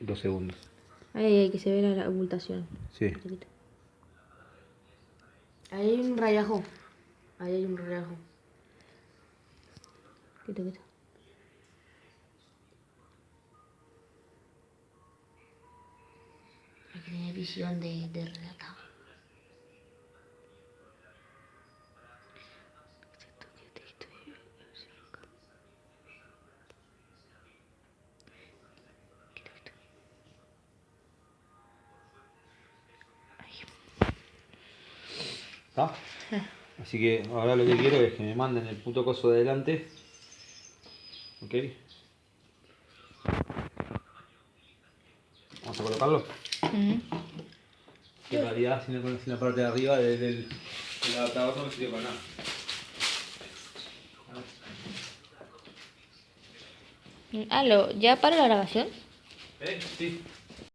dos segundos. Ahí hay que se ve la abultación. Sí. Ahí hay un rayajo. Ahí hay un rayajo. Quito, quito. Hay que tener visión de, de. ¿Está? Así que ahora lo que quiero es que me manden el puto coso de adelante. ¿Ok? Vamos a colocarlo. Que en realidad sin, la- sin la parte de arriba del, del, del adaptador no me sirve para nada. Lo- ¿ya para la grabación? ¿Eh? Sí.